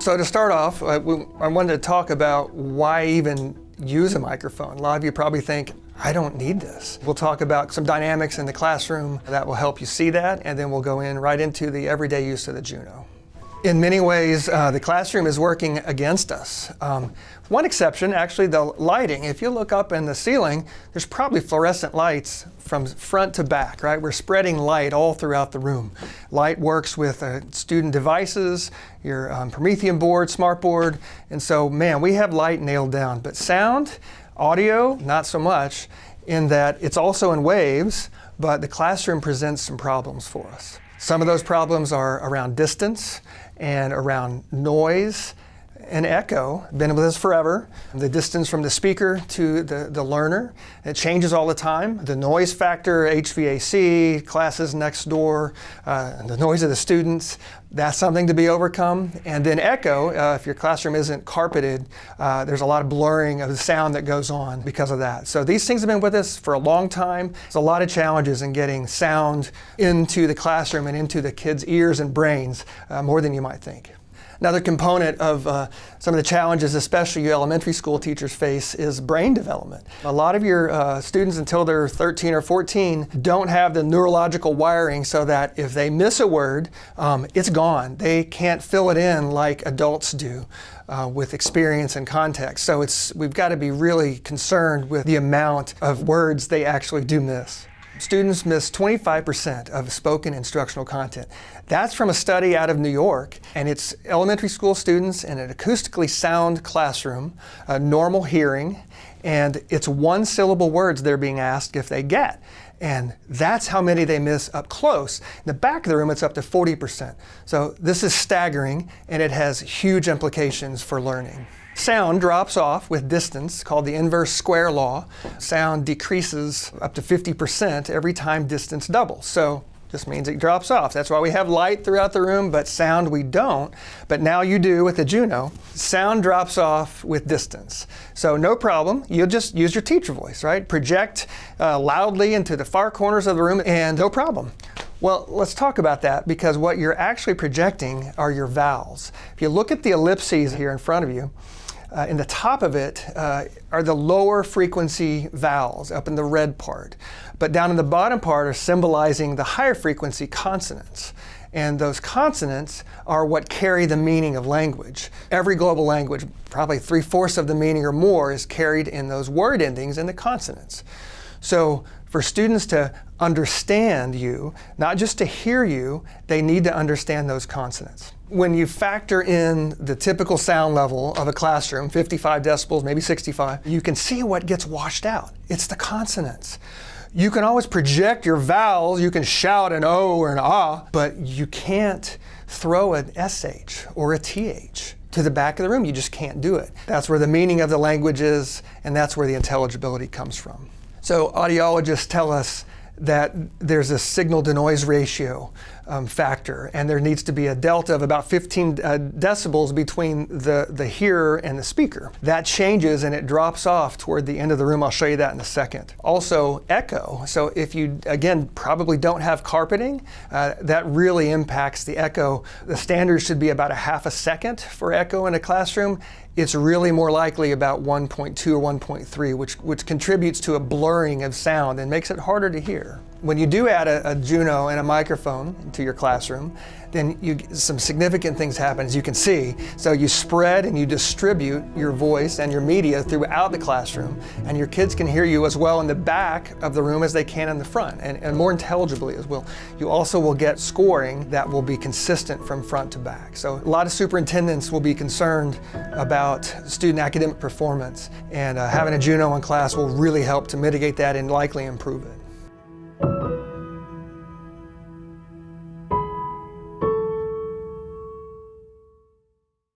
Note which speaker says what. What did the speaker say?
Speaker 1: So to start off, I, wanted to talk about why even use a microphone. A lot of you probably think, I don't need this. We'll talk about some dynamics in the classroom that will help you see that, and then we'll go in right into the everyday use of the Juno. In many ways, uh, the classroom is working against us. Um, one exception, actually, the lighting. If you look up in the ceiling, there's probably fluorescent lights from front to back, right? We're spreading light all throughout the room. Light works with uh, student devices, your um, Promethean board, smartboard, and so, man, we have light nailed down. But sound, audio, not so much, in that it's also in waves, but the classroom presents some problems for us. Some of those problems are around distance and around noise and echo, been with us forever. The distance from the speaker to the, the learner, it changes all the time. The noise factor, HVAC, classes next door, uh, the noise of the students, that's something to be overcome. And then echo, uh, if your classroom isn't carpeted, uh, there's a lot of blurring of the sound that goes on because of that. So these things have been with us for a long time. There's a lot of challenges in getting sound into the classroom and into the kids' ears and brains, uh, more than you might think. Another component of uh, some of the challenges, especially you elementary school teachers face, is brain development. A lot of your uh, students until they're 13 or 14 don't have the neurological wiring so that if they miss a word, um, it's gone. They can't fill it in like adults do. Uh, with experience and context. So it's, we've got to be really concerned with the amount of words they actually do miss. Students miss 25% of spoken instructional content. That's from a study out of New York, and it's elementary school students in an acoustically sound classroom, a normal hearing, and it's one syllable words they're being asked if they get. And that's how many they miss up close. In the back of the room, it's up to 40%. So this is staggering, and it has huge implications for learning. Sound drops off with distance, called the inverse square law. Sound decreases up to 50% every time distance doubles. So this means it drops off. That's why we have light throughout the room, but sound we don't. But now you do with the Juno. Sound drops off with distance. So no problem. You'll just use your teacher voice, right? Project uh, loudly into the far corners of the room and no problem. Well, let's talk about that because what you're actually projecting are your vowels. If you look at the ellipses here in front of you, uh, in the top of it uh, are the lower frequency vowels up in the red part. But down in the bottom part are symbolizing the higher frequency consonants. And those consonants are what carry the meaning of language. Every global language, probably three-fourths of the meaning or more, is carried in those word endings and the consonants. So for students to understand you, not just to hear you, they need to understand those consonants. When you factor in the typical sound level of a classroom, 55 decibels, maybe 65, you can see what gets washed out. It's the consonants. You can always project your vowels, you can shout an O or an Ah, but you can't throw an SH or a TH to the back of the room. You just can't do it. That's where the meaning of the language is, and that's where the intelligibility comes from. So audiologists tell us that there's a signal to noise ratio um, factor and there needs to be a delta of about 15 uh, decibels between the, the hearer and the speaker. That changes and it drops off toward the end of the room. I'll show you that in a second. Also echo. So if you, again, probably don't have carpeting, uh, that really impacts the echo. The standard should be about a half a second for echo in a classroom it's really more likely about 1.2 or 1.3, which, which contributes to a blurring of sound and makes it harder to hear. When you do add a, a Juno and a microphone to your classroom, then you, some significant things happen, as you can see. So you spread and you distribute your voice and your media throughout the classroom, and your kids can hear you as well in the back of the room as they can in the front, and, and more intelligibly as well. You also will get scoring that will be consistent from front to back. So a lot of superintendents will be concerned about student academic performance, and uh, having a Juno in class will really help to mitigate that and likely improve it.